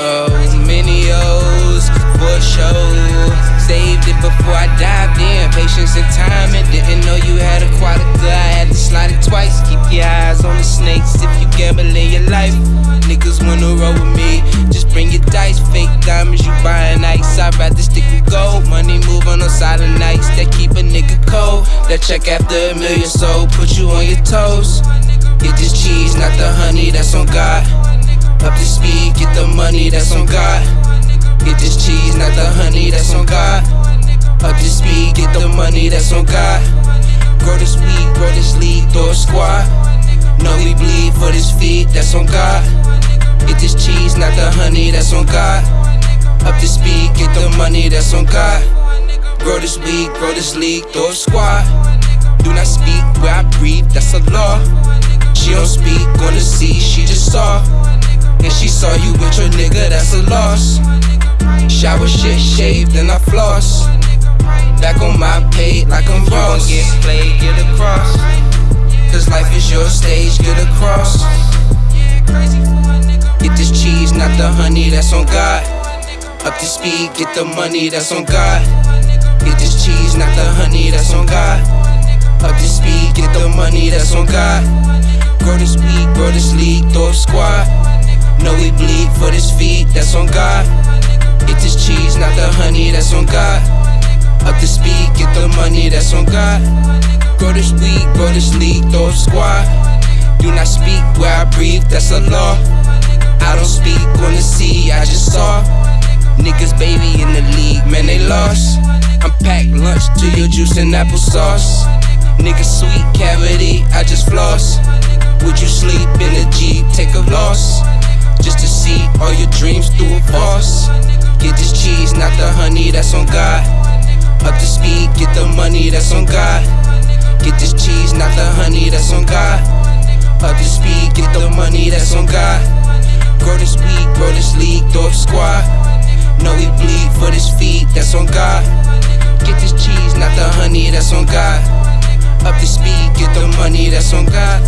Oh, many O's for show. Saved it before I dived in. Patience and time, and didn't know you had a quite. I had to slide it twice. Keep your eyes on the snakes if you gamble in your life. Niggas wanna roll with me. Just bring your dice. Fake diamonds, you buying ice. I'd rather stick with gold. Money move on those silent nights that keep a nigga cold. That check after a million sold, put you on your toes. Get this cheese, not the honey that's on God. Up to speed, get the money that's on God. Get this cheese, not the honey that's on God. Up to speed, get the money that's on God. Grow this weed, grow this league, throw a squad. Know we bleed for this feed, that's on God. Get this cheese, not the honey that's on God. Up to speed, get the money that's on God. Grow this weed, grow this league, throw a squad. Do not speak where I breathe, that's a law. She don't speak, gonna see, she just saw. And she saw you with your nigga, that's a loss. Shower shit shaved and I floss. Back on my page like I'm Ross. Get played, get across. Cause life is your stage, get across. Get this cheese, not the honey that's on God. Up to speed, get the money that's on God. Get this cheese, not the honey that's on God. Up to speed, get the money that's on God. Grow this weed, grow this league, throw a squad. For this feed, that's on God. Get this cheese, not the honey that's on God. Up to speed, get the money that's on God. Grow this weed, grow this league, throw a squad. Do not speak where I breathe, that's a law. I don't speak on the sea, I just saw. Niggas baby in the league, man, they lost. I'm packed lunch to your juice and applesauce. Niggas sweet cavity, I just floss. All your dreams through a false. Get this cheese, not the honey that's on God. Up to speed, get the money that's on God. Get this cheese, not the honey that's on God. Up to speed, get the money that's on God. Grow this weed, grow this league, throw squad. Know we bleed for this feed, that's on God. Get this cheese, not the honey that's on God. Up to speed, get the money that's on God.